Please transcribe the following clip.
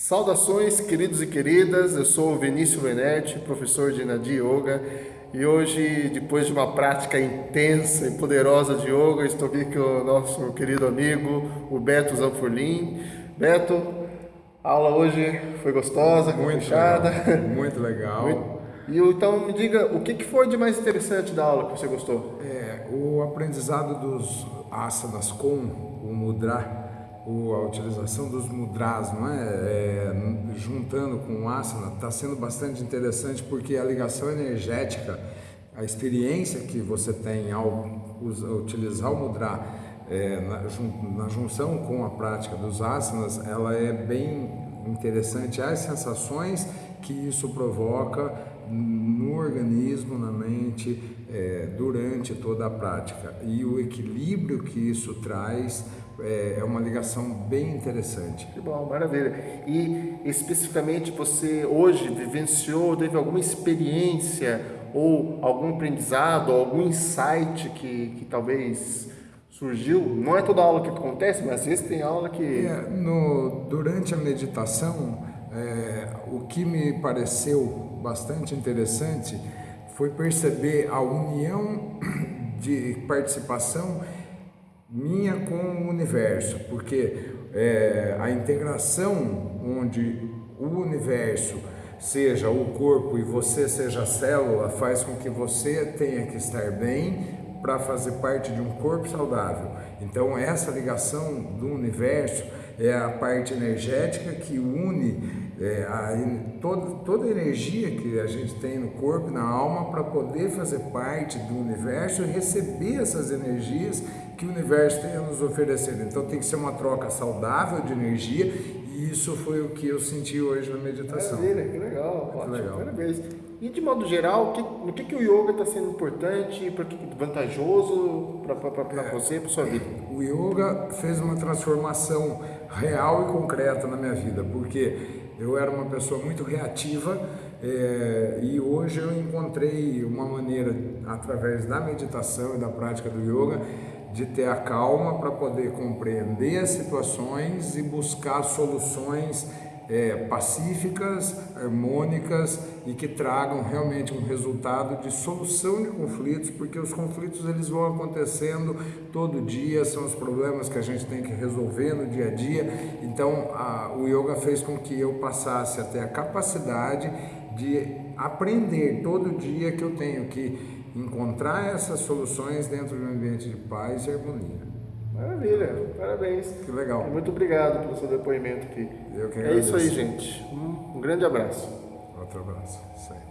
Saudações, queridos e queridas. Eu sou o Vinícius Venetti, professor de Nadi Yoga, e hoje, depois de uma prática intensa e poderosa de yoga, estou aqui com o nosso querido amigo, o Beto Zanfurlim. Beto, a aula hoje foi gostosa, muito fechada. Legal, muito legal. E então me diga, o que foi de mais interessante da aula que você gostou? É, o aprendizado dos asanas com o mudra a utilização dos mudras, não é? é juntando com o asana, está sendo bastante interessante porque a ligação energética, a experiência que você tem ao usar, utilizar o mudra é, na, na, junção com a prática dos asanas, ela é bem interessante. As sensações que isso provoca no organismo, na mente, é, durante toda a prática e o equilíbrio que isso traz é, é, uma ligação bem interessante. Que bom, maravilha. E especificamente você hoje vivenciou, teve alguma experiência ou algum aprendizado, algum insight que, que talvez surgiu? Não é toda aula que acontece, mas às vezes tem aula que... É, no, durante a meditação, é, o que me pareceu bastante interessante foi perceber a união de participação minha com o universo, porque é, a integração onde o universo seja o corpo e você seja a célula faz com que você tenha que estar bem para fazer parte de um corpo saudável. Então essa ligação do universo é a parte energética que une é, a, toda, toda a energia que a gente tem no corpo e na alma para poder fazer parte do universo e receber essas energias que o universo tem a nos oferecer. Então tem que ser uma troca saudável de energia e isso foi o que eu senti hoje na meditação. Maravilha, que legal, ótimo, legal. parabéns. E de modo geral, que, no que, que o yoga está sendo importante, para que vantajoso para é, você, para sua vida? O yoga fez uma transformação real e concreta na minha vida, porque eu era uma pessoa muito reativa é, e hoje eu encontrei uma maneira, através da meditação e da prática do yoga, de ter a calma para poder compreender as situações e buscar soluções é, pacíficas, harmônicas e que tragam realmente um resultado de solução de conflitos, porque os conflitos eles vão acontecendo todo dia, são os problemas que a gente tem que resolver no dia a dia. Então, a, o yoga fez com que eu passasse a ter a capacidade de aprender todo dia que eu tenho que encontrar essas soluções dentro de um ambiente de paz e harmonia. Maravilha, parabéns. Que legal. Muito obrigado pelo seu depoimento aqui. Eu que É isso aí, gente. Um grande abraço. Outro abraço. Isso aí.